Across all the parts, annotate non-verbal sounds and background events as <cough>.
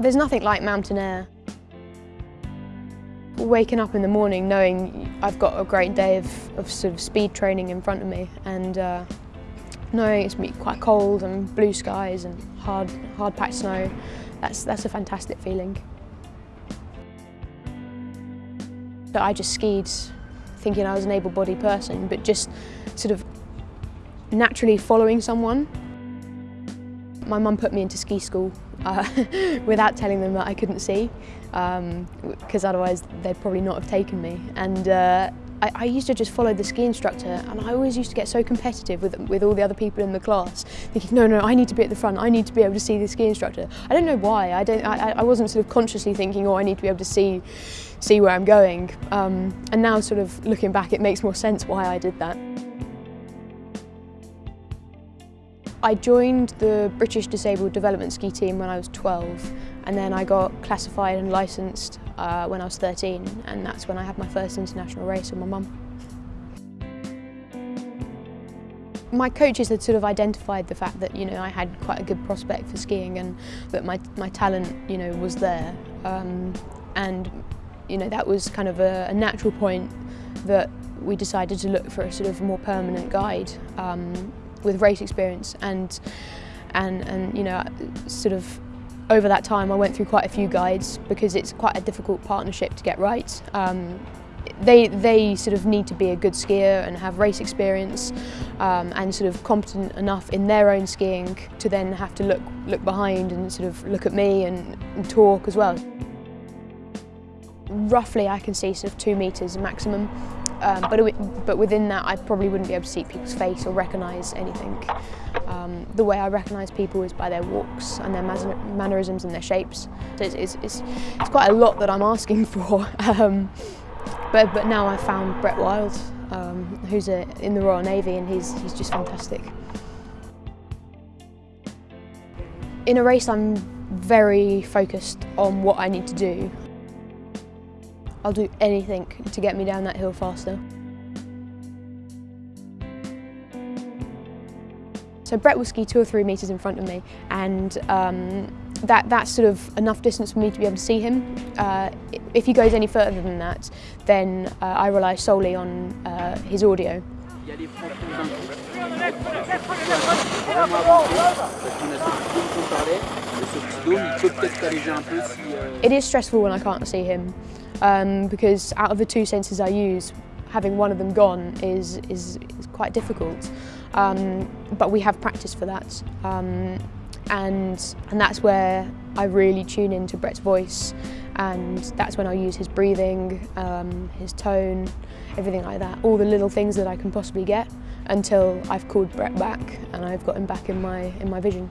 There's nothing like mountain air. Waking up in the morning knowing I've got a great day of, of sort of speed training in front of me and uh, knowing it's going to be quite cold and blue skies and hard, hard packed snow, that's, that's a fantastic feeling. So I just skied thinking I was an able-bodied person, but just sort of naturally following someone. My mum put me into ski school uh, <laughs> without telling them that I couldn't see, because um, otherwise they'd probably not have taken me. And uh, I, I, used to just follow the ski instructor, and I always used to get so competitive with, with all the other people in the class, thinking, no, no, I need to be at the front, I need to be able to see the ski instructor. I don't know why, I, don't, I, I wasn't sort of consciously thinking, oh, I need to be able to see, see where I'm going. Um, and now sort of looking back, it makes more sense why I did that. I joined the British Disabled Development Ski Team when I was 12 and then I got classified and licensed uh, when I was 13 and that's when I had my first international race with my mum. My coaches had sort of identified the fact that you know I had quite a good prospect for skiing and that my, my talent you know was there um, and you know that was kind of a, a natural point that we decided to look for a sort of more permanent guide um, with race experience and and and you know sort of over that time I went through quite a few guides because it's quite a difficult partnership to get right. Um, they, they sort of need to be a good skier and have race experience um, and sort of competent enough in their own skiing to then have to look, look behind and sort of look at me and, and talk as well. Roughly I can see sort of two metres maximum um, but, but within that I probably wouldn't be able to see people's face or recognise anything. Um, the way I recognise people is by their walks and their mannerisms and their shapes. So it's, it's, it's, it's quite a lot that I'm asking <laughs> for. Um, but, but now I've found Brett Wild, um, who's a, in the Royal Navy and he's, he's just fantastic. In a race I'm very focused on what I need to do I'll do anything to get me down that hill faster. So Brett will ski two or three metres in front of me and um, that, that's sort of enough distance for me to be able to see him. Uh, if he goes any further than that, then uh, I rely solely on uh, his audio. It is stressful when I can't see him um, because out of the two senses I use, having one of them gone is, is, is quite difficult. Um, but we have practice for that. Um, and, and that's where I really tune into Brett's voice and that's when I use his breathing, um, his tone, everything like that, all the little things that I can possibly get until I've called Brett back and I've got him back in my, in my vision.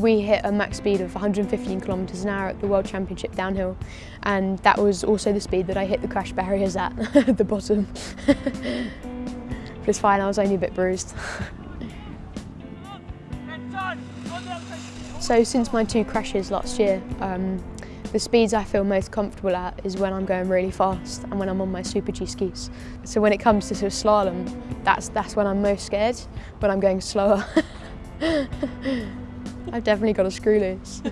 We hit a max speed of 115 kilometres an hour at the World Championship downhill and that was also the speed that I hit the crash barriers at, at <laughs> the bottom. but it's fine, I was only a bit bruised. so since my two crashes last year, um, the speeds I feel most comfortable at is when I'm going really fast and when I'm on my Super G skis. So when it comes to sort of slalom, that's, that's when I'm most scared, when I'm going slower. <laughs> <laughs> I've definitely got a screw loose. <laughs>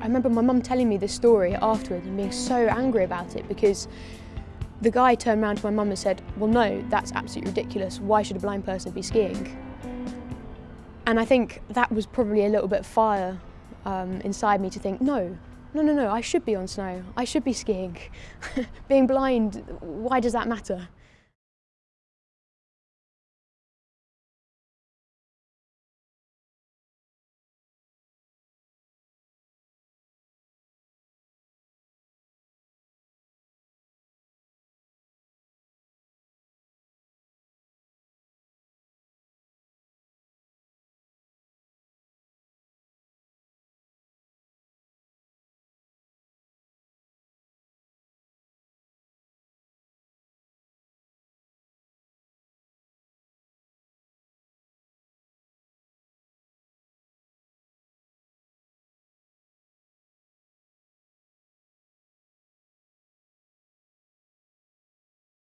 I remember my mum telling me this story afterwards and being so angry about it because the guy turned around to my mum and said, well no, that's absolutely ridiculous. Why should a blind person be skiing? And I think that was probably a little bit of fire um, inside me to think, no, no, no, no, I should be on snow. I should be skiing. <laughs> Being blind, why does that matter?